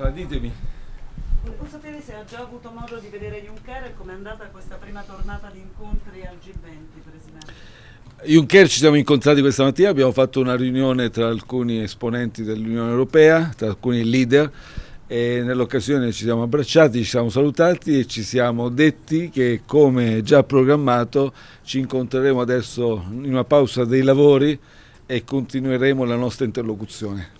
Allora, ditemi. Volevo sapere se ha già avuto modo di vedere Juncker e com'è andata questa prima tornata di incontri al G20, Presidente. Juncker ci siamo incontrati questa mattina, abbiamo fatto una riunione tra alcuni esponenti dell'Unione Europea, tra alcuni leader e nell'occasione ci siamo abbracciati, ci siamo salutati e ci siamo detti che come già programmato ci incontreremo adesso in una pausa dei lavori e continueremo la nostra interlocuzione.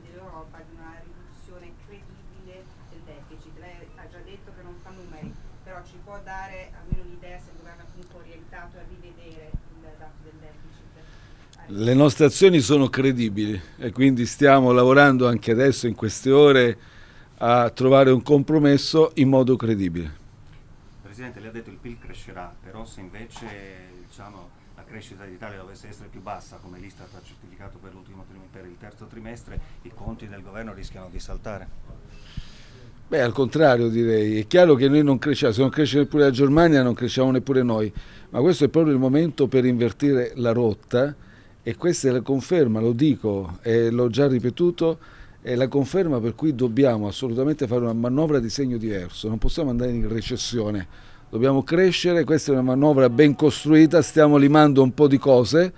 nostre azioni sono credibili e quindi stiamo lavorando anche adesso in queste ore a trovare un compromesso in modo credibile. Presidente, lei ha detto che il PIL crescerà, però se invece diciamo, la crescita d'Italia dovesse essere più bassa, come l'Istat ha certificato per, per il terzo trimestre, i conti del governo rischiano di saltare? Beh, al contrario direi, è chiaro che noi non cresciamo, se non cresce neppure la Germania non cresciamo neppure noi, ma questo è proprio il momento per invertire la rotta e questa è la conferma, lo dico e l'ho già ripetuto, è la conferma per cui dobbiamo assolutamente fare una manovra di segno diverso, non possiamo andare in recessione, dobbiamo crescere, questa è una manovra ben costruita, stiamo limando un po' di cose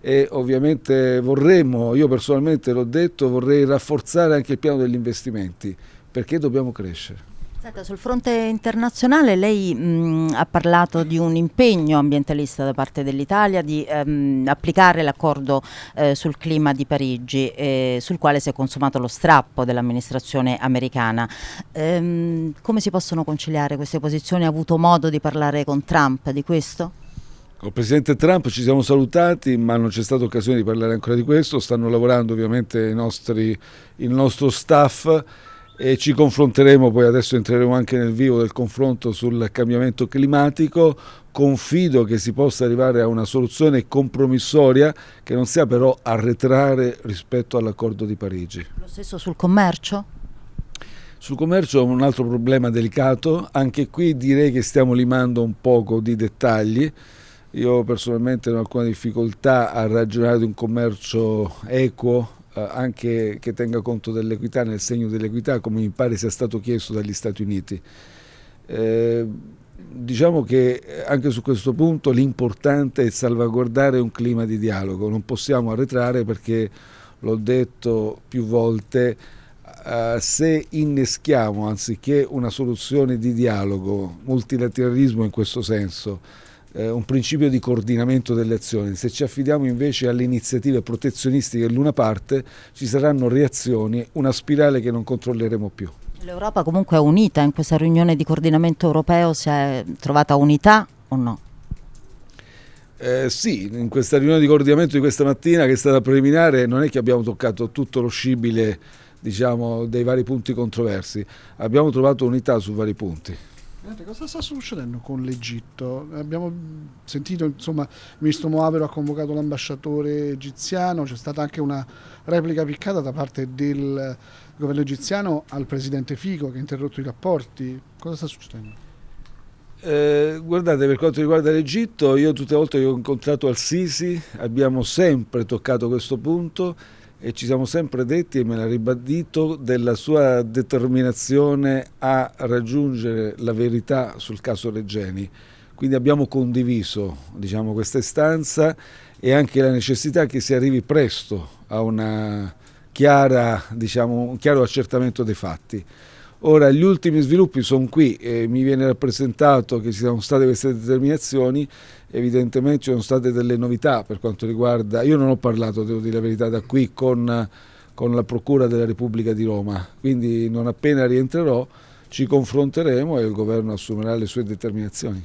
e ovviamente vorremmo, io personalmente l'ho detto, vorrei rafforzare anche il piano degli investimenti, perché dobbiamo crescere. Senta, sul fronte internazionale lei mh, ha parlato di un impegno ambientalista da parte dell'Italia di ehm, applicare l'accordo eh, sul clima di Parigi eh, sul quale si è consumato lo strappo dell'amministrazione americana. Ehm, come si possono conciliare queste posizioni? Ha avuto modo di parlare con Trump di questo? Con il Presidente Trump ci siamo salutati ma non c'è stata occasione di parlare ancora di questo, stanno lavorando ovviamente nostri, il nostro staff e ci confronteremo, poi adesso entreremo anche nel vivo del confronto sul cambiamento climatico, confido che si possa arrivare a una soluzione compromissoria che non sia però arretrare rispetto all'accordo di Parigi. Lo stesso sul commercio? Sul commercio è un altro problema delicato, anche qui direi che stiamo limando un poco di dettagli, io personalmente ho alcuna difficoltà a ragionare di un commercio equo anche che tenga conto dell'equità nel segno dell'equità come mi pare sia stato chiesto dagli Stati Uniti. Eh, diciamo che anche su questo punto l'importante è salvaguardare un clima di dialogo, non possiamo arretrare perché l'ho detto più volte, eh, se inneschiamo anziché una soluzione di dialogo, multilateralismo in questo senso, eh, un principio di coordinamento delle azioni. Se ci affidiamo invece alle iniziative protezionistiche dell'una parte ci saranno reazioni, una spirale che non controlleremo più. L'Europa comunque è unita in questa riunione di coordinamento europeo, si è trovata unità o no? Eh, sì, in questa riunione di coordinamento di questa mattina che è stata preliminare non è che abbiamo toccato tutto lo scibile diciamo, dei vari punti controversi, abbiamo trovato unità su vari punti. Cosa sta succedendo con l'Egitto? Abbiamo sentito, insomma, il ministro Moavero ha convocato l'ambasciatore egiziano, c'è stata anche una replica piccata da parte del governo egiziano al presidente Fico che ha interrotto i rapporti. Cosa sta succedendo? Eh, guardate, per quanto riguarda l'Egitto, io tutte le volte che ho incontrato Al-Sisi abbiamo sempre toccato questo punto e ci siamo sempre detti, e me l'ha ribadito, della sua determinazione a raggiungere la verità sul caso Regeni. Quindi abbiamo condiviso diciamo, questa istanza e anche la necessità che si arrivi presto a una chiara, diciamo, un chiaro accertamento dei fatti. Ora gli ultimi sviluppi sono qui, e mi viene rappresentato che ci siano state queste determinazioni, evidentemente ci sono state delle novità per quanto riguarda, io non ho parlato, devo dire la verità, da qui con, con la Procura della Repubblica di Roma, quindi non appena rientrerò ci confronteremo e il governo assumerà le sue determinazioni.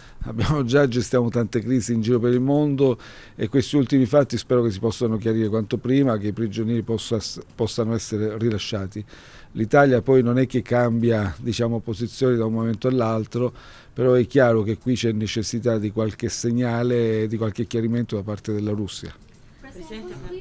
abbiamo già gestiamo tante crisi in giro per il mondo e questi ultimi fatti spero che si possano chiarire quanto prima, che i prigionieri possa, possano essere rilasciati. L'Italia poi non è che cambia diciamo, posizioni da un momento all'altro, però è chiaro che qui c'è necessità di qualche segnale, di qualche chiarimento da parte della Russia. President,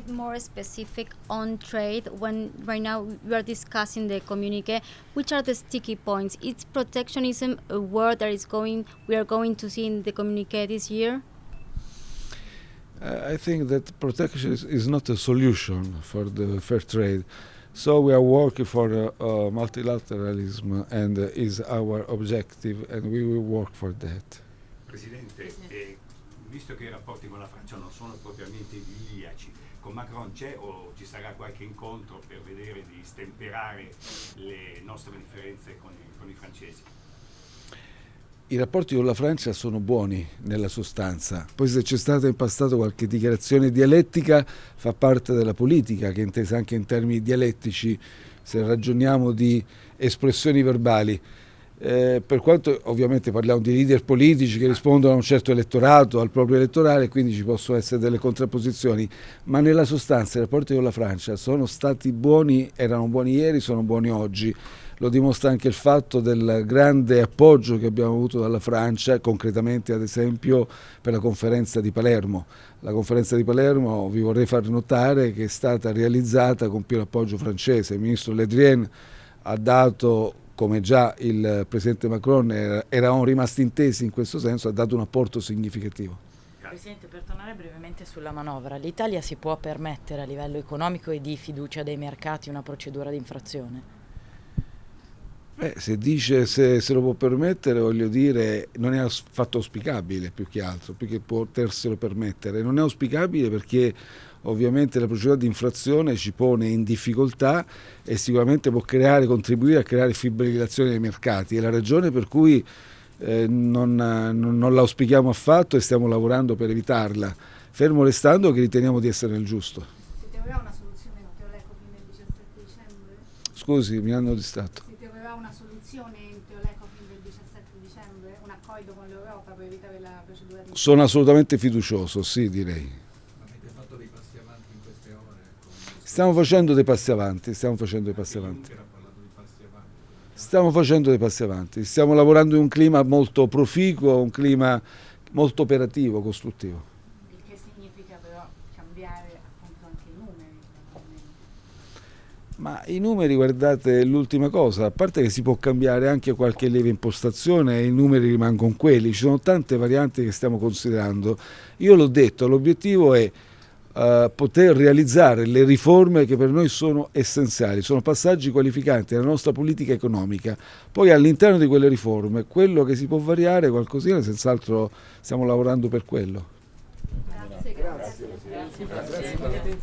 bit more specific on trade when right now we are discussing the communique? Which are the sticky points? Is protectionism a word that is going we are going to see in the communique this year? Uh, I think that protection is, is not a solution for the fair trade. So we are working for uh, uh, multilateralism and uh, is our objective and we will work for that. Presidente, eh, visto che i rapporti con la Francia non sono propriamente idilliaci, con Macron c'è o ci sarà qualche incontro per vedere di stemperare le nostre differenze con i, con i francesi? I rapporti con la Francia sono buoni nella sostanza, poi se c'è stata in passato qualche dichiarazione dialettica fa parte della politica che è intesa anche in termini dialettici se ragioniamo di espressioni verbali. Eh, per quanto ovviamente parliamo di leader politici che rispondono a un certo elettorato, al proprio elettorale, quindi ci possono essere delle contrapposizioni, ma nella sostanza i rapporti con la Francia sono stati buoni, erano buoni ieri, sono buoni oggi lo dimostra anche il fatto del grande appoggio che abbiamo avuto dalla Francia, concretamente ad esempio per la conferenza di Palermo. La conferenza di Palermo vi vorrei far notare che è stata realizzata con pieno appoggio francese. Il ministro Le Drian ha dato come già il Presidente Macron eravamo rimasti intesi in questo senso, ha dato un apporto significativo. Presidente, per tornare brevemente sulla manovra, l'Italia si può permettere a livello economico e di fiducia dei mercati una procedura di infrazione? Eh, se dice se, se, lo può permettere, voglio dire, non è affatto auspicabile più che altro, più che poterselo permettere. Non è auspicabile perché ovviamente la procedura di infrazione ci pone in difficoltà e sicuramente può creare, contribuire a creare fibrillazione dei mercati. È la ragione per cui eh, non, non, non l'auspichiamo affatto e stiamo lavorando per evitarla, fermo restando che riteniamo di essere nel giusto. una soluzione con Teolecofin del 17 dicembre? Scusi, mi hanno distratto una soluzione in Teolecofin del 17 dicembre, un accordo con l'Europa per evitare la procedura di... Sono assolutamente fiducioso, sì direi. Avete fatto dei passi avanti in queste ore? Stiamo facendo dei passi avanti, stiamo facendo dei passi avanti. Stiamo facendo dei passi avanti, stiamo lavorando in un clima molto proficuo, un clima molto operativo, costruttivo. Ma i numeri, guardate, l'ultima cosa, a parte che si può cambiare anche qualche lieve impostazione, i numeri rimangono quelli, ci sono tante varianti che stiamo considerando. Io l'ho detto, l'obiettivo è uh, poter realizzare le riforme che per noi sono essenziali, sono passaggi qualificanti della nostra politica economica. Poi all'interno di quelle riforme, quello che si può variare, qualcosina, senz'altro stiamo lavorando per quello. Grazie. grazie. grazie. grazie.